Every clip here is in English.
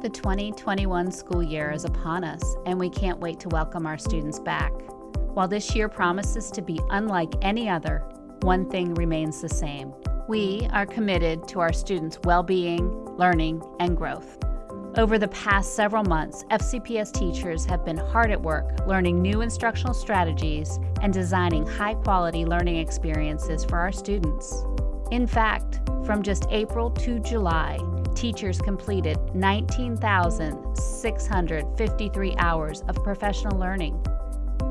The 2021 school year is upon us, and we can't wait to welcome our students back. While this year promises to be unlike any other, one thing remains the same. We are committed to our students' well being, learning, and growth. Over the past several months, FCPS teachers have been hard at work learning new instructional strategies and designing high quality learning experiences for our students. In fact, from just April to July, teachers completed 19,653 hours of professional learning.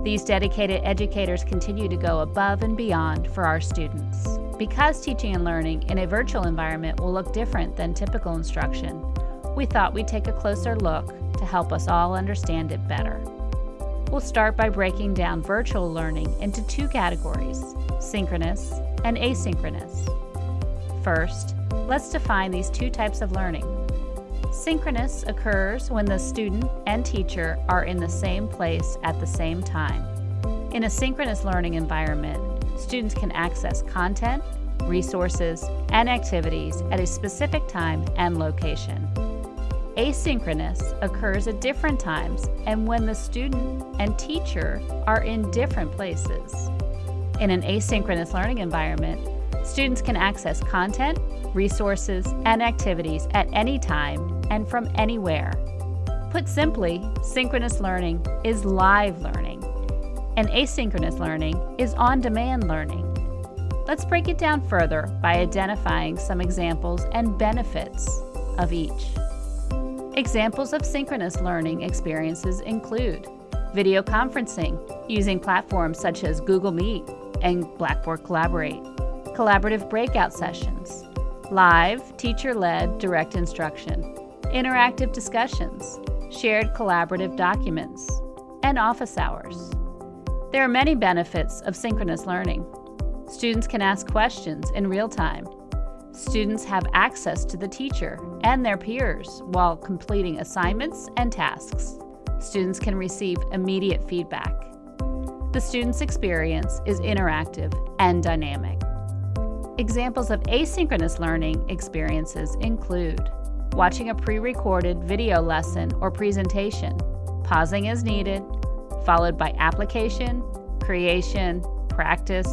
These dedicated educators continue to go above and beyond for our students. Because teaching and learning in a virtual environment will look different than typical instruction, we thought we'd take a closer look to help us all understand it better. We'll start by breaking down virtual learning into two categories, synchronous and asynchronous. First, let's define these two types of learning. Synchronous occurs when the student and teacher are in the same place at the same time. In a synchronous learning environment, students can access content, resources, and activities at a specific time and location. Asynchronous occurs at different times and when the student and teacher are in different places. In an asynchronous learning environment, students can access content, resources, and activities at any time and from anywhere. Put simply, synchronous learning is live learning, and asynchronous learning is on-demand learning. Let's break it down further by identifying some examples and benefits of each. Examples of synchronous learning experiences include video conferencing using platforms such as Google Meet and Blackboard Collaborate, collaborative breakout sessions, live, teacher-led direct instruction, interactive discussions, shared collaborative documents, and office hours. There are many benefits of synchronous learning. Students can ask questions in real time. Students have access to the teacher and their peers while completing assignments and tasks. Students can receive immediate feedback. The student's experience is interactive and dynamic. Examples of asynchronous learning experiences include watching a pre-recorded video lesson or presentation, pausing as needed, followed by application, creation, practice,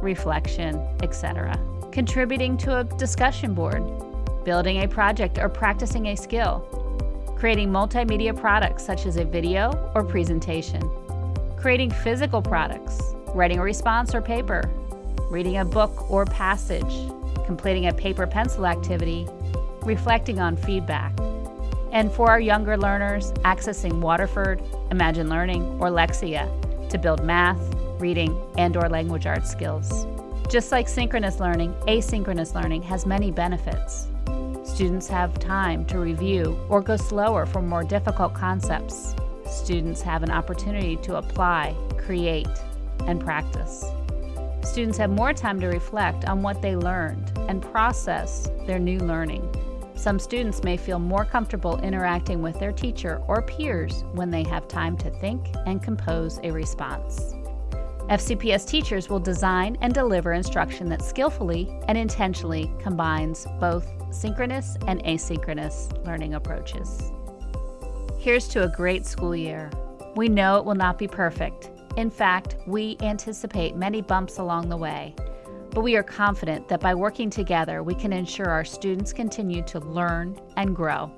reflection, etc. Contributing to a discussion board, building a project or practicing a skill, creating multimedia products such as a video or presentation, creating physical products, writing a response or paper, reading a book or passage, completing a paper pencil activity, reflecting on feedback. And for our younger learners, accessing Waterford, Imagine Learning, or Lexia to build math, reading, and or language arts skills. Just like synchronous learning, asynchronous learning has many benefits. Students have time to review or go slower for more difficult concepts. Students have an opportunity to apply, create, and practice. Students have more time to reflect on what they learned and process their new learning. Some students may feel more comfortable interacting with their teacher or peers when they have time to think and compose a response. FCPS teachers will design and deliver instruction that skillfully and intentionally combines both synchronous and asynchronous learning approaches. Here's to a great school year. We know it will not be perfect, in fact, we anticipate many bumps along the way, but we are confident that by working together, we can ensure our students continue to learn and grow.